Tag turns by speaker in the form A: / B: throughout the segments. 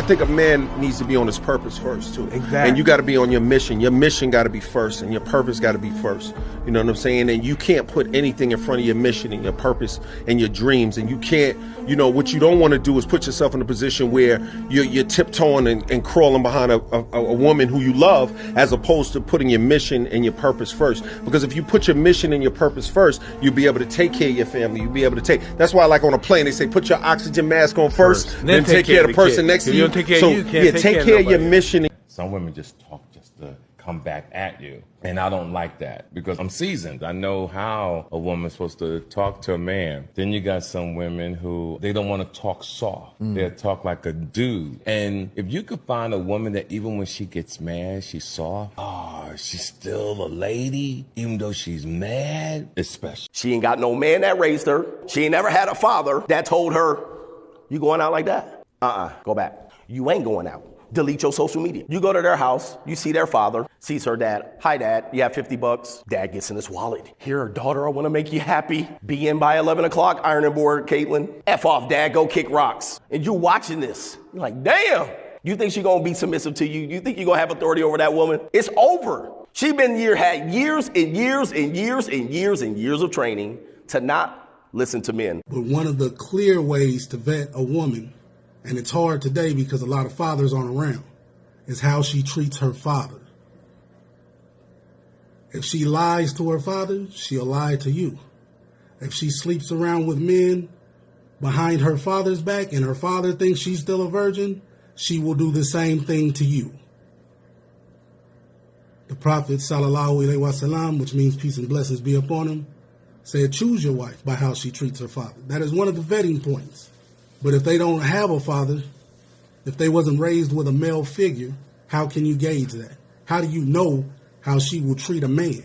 A: I think a man needs to be on his purpose first too.
B: Exactly.
A: And you got to be on your mission. Your mission got to be first, and your purpose got to be first. You know what I'm saying? And you can't put anything in front of your mission and your purpose and your dreams. And you can't, you know, what you don't want to do is put yourself in a position where you're, you're tiptoeing and, and crawling behind a, a, a woman who you love, as opposed to putting your mission and your purpose first. Because if you put your mission and your purpose first, you'll be able to take care of your family. You'll be able to take. That's why, like on a plane, they say put your oxygen mask on first,
B: First.
A: then, take, care of the person
B: kid.
A: next to you.
B: you don't take care of
A: so
B: you, you can't
A: yeah,
B: take
A: take
B: care of
A: care of your mission
C: Some women just talk just to come back at you. And I don't like that because I'm seasoned. I know how a woman's supposed to talk to a man. Then you got some women who they don't want to talk soft. They talk like a dude. And if you could find a woman that even when she gets mad, she's soft. Oh, she's still a lady, even though she's mad. It's special.
D: She ain't got no man that raised her. She ain't never had a father that told her, You going out like that? Uh uh go back. You ain't going out. Delete your social media. You go to their house, you see their father, sees her dad. Hi, dad, you have 50 bucks. Dad gets in his wallet. Here, daughter, I wanna make you happy. Be in by 11 o'clock, ironing board, Caitlin. F off, dad, go kick rocks. And you're watching this. You're like, damn. You think she gonna be submissive to you? You think you're gonna have authority over that woman? It's over. She been year had years and years and years and years and years of training to not listen to men.
E: But one of the clear ways to vet a woman, and it's hard today because a lot of fathers aren't around, is how she treats her father. If she lies to her father, she'll lie to you. If she sleeps around with men behind her father's back and her father thinks she's still a virgin, she will do the same thing to you. The Prophet sallallahu alaihi wasallam, which means peace and blessings be upon him, said, choose your wife by how she treats her father. That is one of the vetting points. But if they don't have a father, if they wasn't raised with a male figure, how can you gauge that? How do you know how she will treat a man?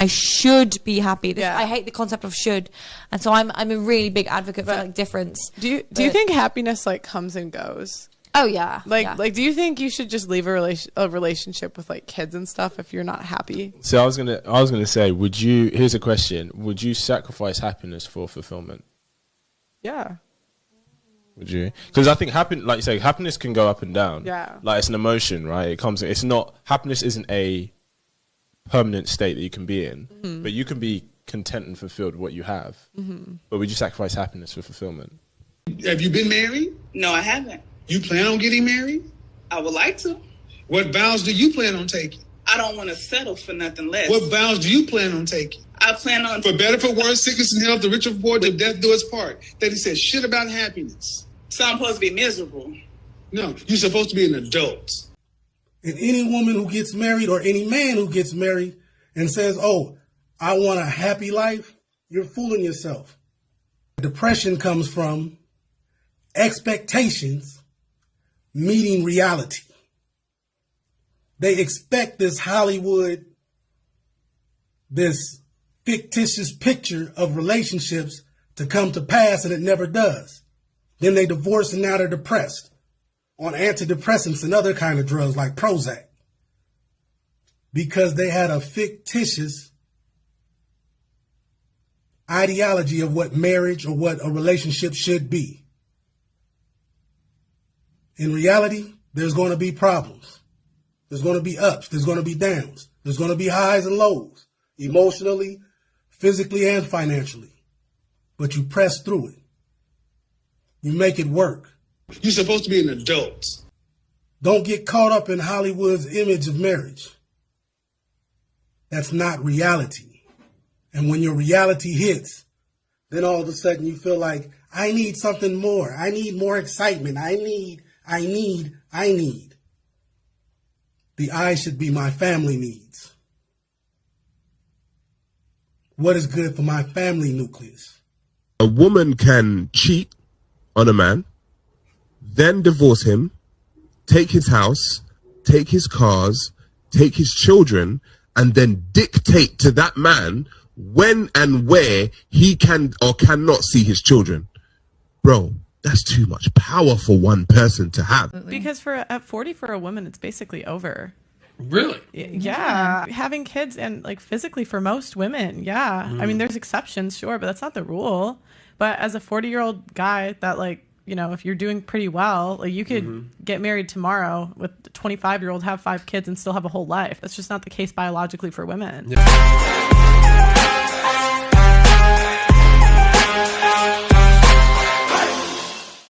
F: I should be happy. This,
G: Yeah.
F: I hate the concept of should, and so I'm I'm a really big advocate for like difference.
G: Do you do you think happiness like comes and goes?
F: Oh yeah,
G: Like
F: yeah.
G: like do you think you should just leave a relation a relationship with like kids and stuff if you're not happy?
B: So I was gonna, I was gonna say, would you? Here's a question: Would you sacrifice happiness for fulfillment?
G: Yeah.
B: Would you? Because I think happiness, like you say, happiness can go up and down.
G: Yeah.
B: Like it's an emotion, right? It comes. It's not happiness. Isn't a permanent state that you can be in,
G: Mhm.
B: but you can be content and fulfilled with what you have.
G: Mhm.
B: But would you sacrifice happiness for fulfillment?
H: Have you been married?
I: No, I haven't.
H: You plan on getting married?
I: I would like to.
H: What vows do you plan on taking?
I: I don't want to settle for nothing less.
H: What vows do you plan on taking?
I: I plan on
H: For better, for worse, sickness and health, the rich and poor, till death do us part. That he said shit about happiness.
I: So I'm supposed to be miserable.
H: No, you're supposed to be an adult.
E: And any woman who gets married or any man who gets married and says, Oh, I want a happy life, you're fooling yourself. Depression comes from expectations meeting reality. They expect this Hollywood, this fictitious picture of relationships to come to pass and it never does. Then they divorce and now they're depressed on antidepressants and other kind of drugs like Prozac because they had a fictitious ideology of what marriage or what a relationship should be. In reality, there's going to be problems. There's going to be ups. There's going to be downs. There's going to be highs and lows, emotionally, physically, and financially. But you press through it. You make it work.
H: You're supposed to be an adult.
E: Don't get caught up in Hollywood's image of marriage. That's not reality. And when your reality hits, then all of a sudden you feel like, I need something more. I need more excitement. I need, I need, I need. The I should be my family needs. What is good for my family nucleus?
J: a woman can cheat on a man, then divorce him, take his house, take his cars, take his children, and then dictate to that man when and where he can or cannot see his children. Bro, that's too much power for one person to have.
G: Because for at 40 for a woman it's basically over.
H: Really?
G: Y- Yeah. Having kids and like physically for most women, yeah. I mean
H: Mm.
G: there's exceptions, sure, but that's not the rule. But as a 40-year-old guy that like you know, if you're doing pretty well, like you could
A: Mm-hmm.
G: get married tomorrow with a 25 year old, have five kids, and still have a whole life. That's just not the case biologically for women.